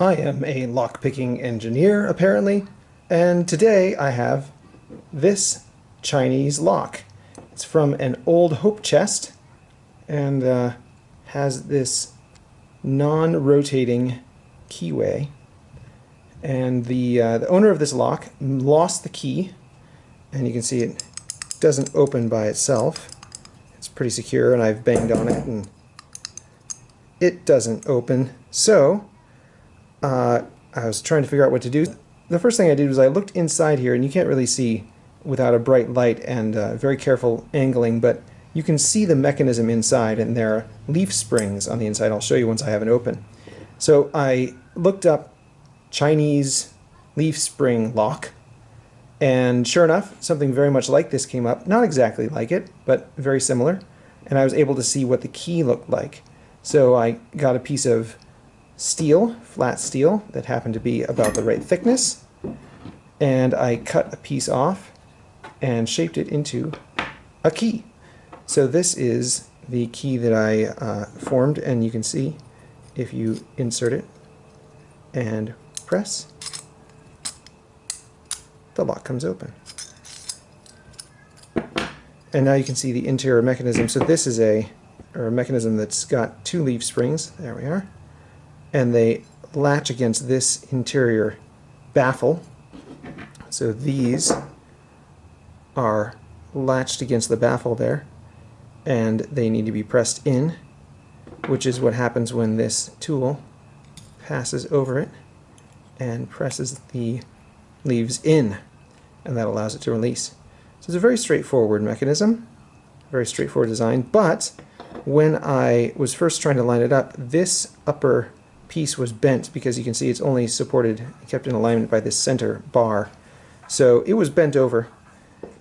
I am a lockpicking engineer, apparently, and today I have this Chinese lock. It's from an old Hope chest and uh, has this non-rotating keyway. And the, uh, the owner of this lock lost the key, and you can see it doesn't open by itself. It's pretty secure, and I've banged on it, and it doesn't open. So, uh, I was trying to figure out what to do. The first thing I did was I looked inside here, and you can't really see without a bright light and uh, very careful angling, but you can see the mechanism inside, and there are leaf springs on the inside. I'll show you once I have it open. So I looked up Chinese leaf spring lock, and sure enough, something very much like this came up. Not exactly like it, but very similar. And I was able to see what the key looked like. So I got a piece of steel, flat steel, that happened to be about the right thickness. And I cut a piece off and shaped it into a key. So this is the key that I uh, formed, and you can see if you insert it and press, the lock comes open. And now you can see the interior mechanism. So this is a, or a mechanism that's got two leaf springs, there we are, and they latch against this interior baffle. So these are latched against the baffle there, and they need to be pressed in, which is what happens when this tool passes over it and presses the leaves in, and that allows it to release. So it's a very straightforward mechanism, very straightforward design, but when I was first trying to line it up, this upper piece was bent because you can see it's only supported, kept in alignment by this center bar. So it was bent over,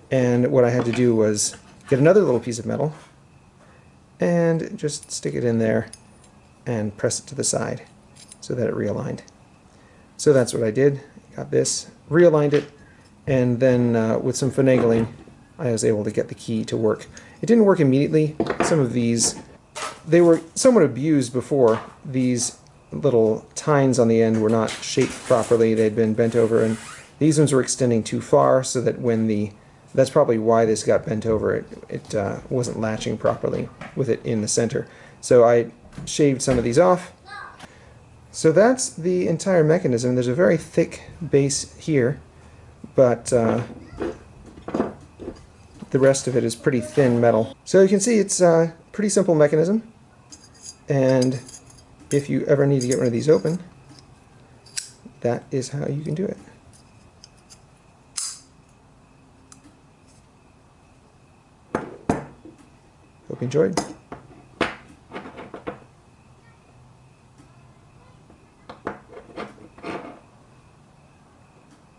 and what I had to do was get another little piece of metal and just stick it in there and press it to the side so that it realigned. So that's what I did. Got this, realigned it, and then uh, with some finagling I was able to get the key to work. It didn't work immediately. Some of these, they were somewhat abused before. These little tines on the end were not shaped properly. They'd been bent over, and these ones were extending too far so that when the that's probably why this got bent over. It, it uh, wasn't latching properly with it in the center. So I shaved some of these off so that's the entire mechanism. There's a very thick base here, but uh, the rest of it is pretty thin metal. So you can see it's a pretty simple mechanism, and if you ever need to get one of these open, that is how you can do it. Hope you enjoyed.